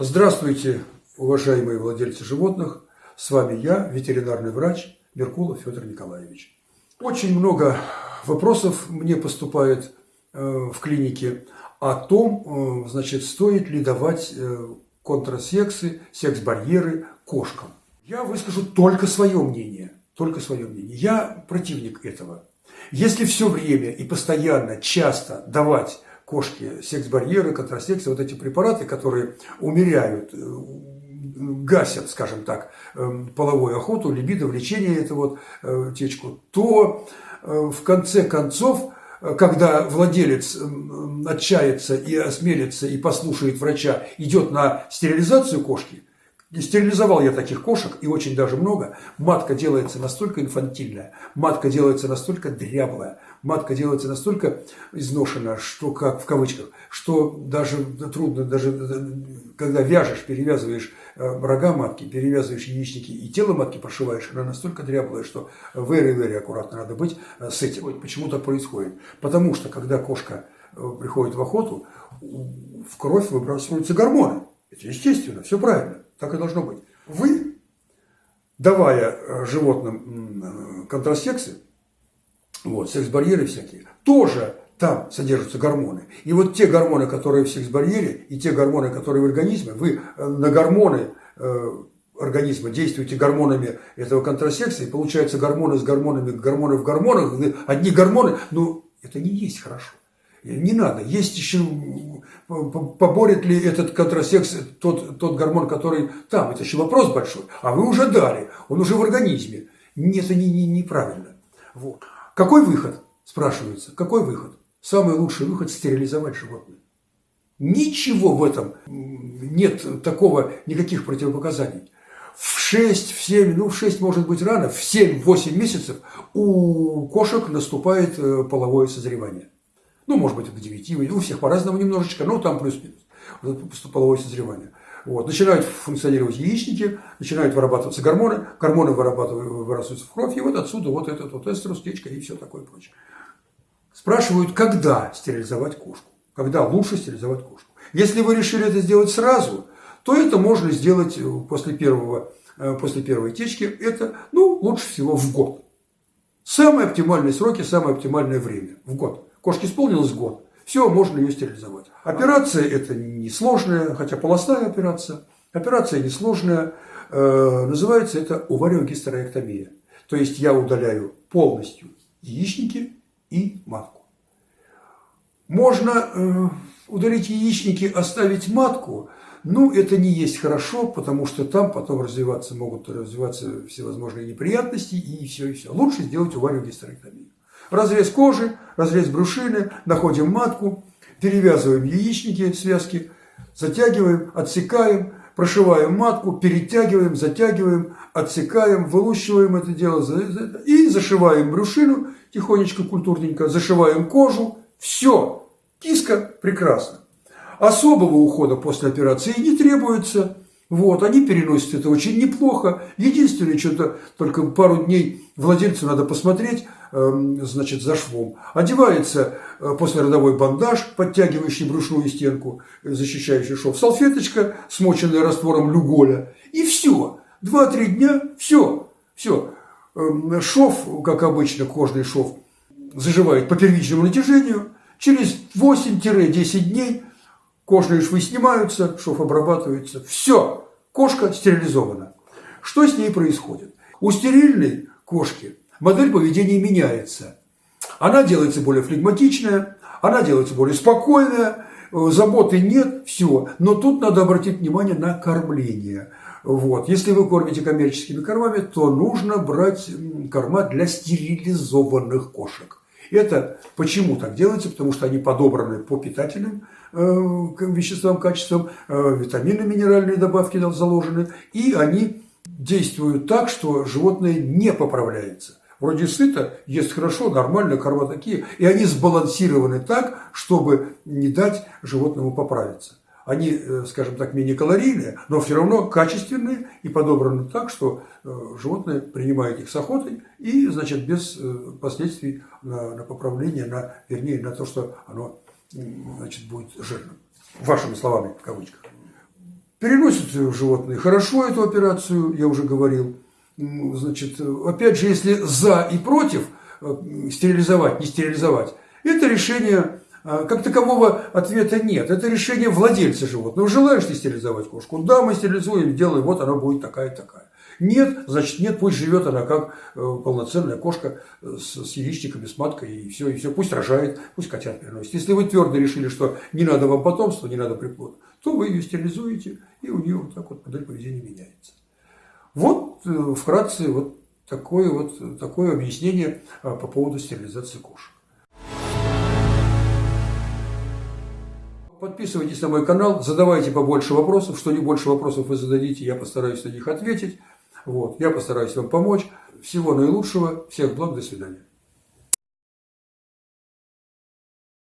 Здравствуйте, уважаемые владельцы животных. С вами я, ветеринарный врач Меркулов Федор Николаевич. Очень много вопросов мне поступает э, в клинике о том, э, значит, стоит ли давать э, контрасексы, секс-барьеры кошкам. Я выскажу только свое мнение. Только свое мнение. Я противник этого. Если все время и постоянно, часто давать кошке секс-барьеры, контрасексы, вот эти препараты, которые умеряют, э, гасят, скажем так, э, половую охоту, либидо, влечение, эту вот э, течку, то в конце концов, когда владелец отчается и осмелится и послушает врача, идет на стерилизацию кошки, Стерилизовал я таких кошек, и очень даже много. Матка делается настолько инфантильная, матка делается настолько дряблая, матка делается настолько изношена, что, как в кавычках, что даже трудно, даже когда вяжешь, перевязываешь э, рога матки, перевязываешь яичники и тело матки прошиваешь, она настолько дряблая, что very-very аккуратно надо быть э, с этим. Почему так происходит? Потому что, когда кошка э, приходит в охоту, в кровь выбрасываются гормоны. Это естественно, все правильно. Так и должно быть. Вы, давая животным контрасексы, вот, секс-барьеры всякие, тоже там содержатся гормоны. И вот те гормоны, которые в секс-барьере, и те гормоны, которые в организме, вы э, на гормоны э, организма действуете гормонами этого контрасекса, и получается гормоны с гормонами, гормоны в гормонах, одни гормоны, ну, это не есть хорошо. Не надо. Есть еще, поборет ли этот контрасекс тот, тот гормон, который там. Это еще вопрос большой. А вы уже дали, он уже в организме. Нет, это не, не, неправильно. Вот. Какой выход, спрашивается, какой выход? Самый лучший выход – стерилизовать животное. Ничего в этом нет такого, никаких противопоказаний. В 6, в 7, ну в 6 может быть рано, в 7-8 месяцев у кошек наступает э, половое созревание. Ну, может быть, до 9, у всех по-разному немножечко, но там плюс-минус. половое созревание. Вот. Начинают функционировать яичники, начинают вырабатываться гормоны, гормоны вырабатываются в кровь, и вот отсюда вот этот вот эструс, течка и все такое прочее. Спрашивают, когда стерилизовать кошку, когда лучше стерилизовать кошку. Если вы решили это сделать сразу, то это можно сделать после, первого, э, после первой течки, это ну, лучше всего в год. Самые оптимальные сроки, самое оптимальное время в год. Кошке исполнилось год, все, можно ее стерилизовать. Операция это несложная, хотя полостная операция. Операция несложная, э, называется это увариогистерэктомия. То есть я удаляю полностью яичники и матку. Можно э, удалить яичники, оставить матку, ну, это не есть хорошо, потому что там потом развиваться могут развиваться всевозможные неприятности и все, и все. Лучше сделать увариогистерэктомию. Разрез кожи, разрез брюшины, находим матку, перевязываем яичники, связки, затягиваем, отсекаем, прошиваем матку, перетягиваем, затягиваем, отсекаем, вылущиваем это дело и зашиваем брюшину тихонечко, культурненько, зашиваем кожу. Все, киска прекрасно. Особого ухода после операции не требуется. Вот, они переносят это очень неплохо. Единственное, что-то только пару дней владельцу надо посмотреть, эм, значит, за швом. Одевается э, после родовой бандаж, подтягивающий брюшную стенку, защищающий шов, салфеточка, смоченная раствором люголя. И все. Два-три дня, все, все. Эм, шов, как обычно, кожный шов, заживает по первичному натяжению. Через 8-10 дней кожные швы снимаются, шов обрабатывается, все, кошка стерилизована. Что с ней происходит? У стерильной кошки модель поведения меняется. Она делается более флегматичная, она делается более спокойная, э, заботы нет, все. Но тут надо обратить внимание на кормление. Вот. Если вы кормите коммерческими кормами, то нужно брать корма для стерилизованных кошек. Это почему так делается? Потому что они подобраны по питательным э, веществам, качествам, э, витамины, минеральные добавки заложены, и они действуют так, что животное не поправляется. Вроде сыто, ест хорошо, нормально, корма такие, и они сбалансированы так, чтобы не дать животному поправиться. Они, э, скажем так, менее калорийные, но все равно качественные и подобраны так, что э, животное принимает их с охотой и, значит, без э, последствий на, на поправление, на, вернее, на то, что оно значит, будет жирным. Вашими словами, в кавычках. Переносят животные хорошо эту операцию, я уже говорил. Значит, опять же, если за и против стерилизовать, не стерилизовать, это решение, как такового ответа нет. Это решение владельца животного. Желаешь ли стерилизовать кошку? Да, мы стерилизуем, делаем, вот она будет такая-такая. Нет, значит нет, пусть живет она как э, полноценная кошка с, с яичниками, с маткой, и все, и все, пусть рожает, пусть котят переносит. Если вы твердо решили, что не надо вам потомства, не надо приплод, то вы ее стерилизуете, и у нее вот так вот модель поведения меняется. Вот э, вкратце вот такое вот такое объяснение а, по поводу стерилизации кошек. Подписывайтесь на мой канал, задавайте побольше вопросов. Что не больше вопросов вы зададите, я постараюсь на них ответить. Вот. Я постараюсь вам помочь. Всего наилучшего. Всех благ. До свидания.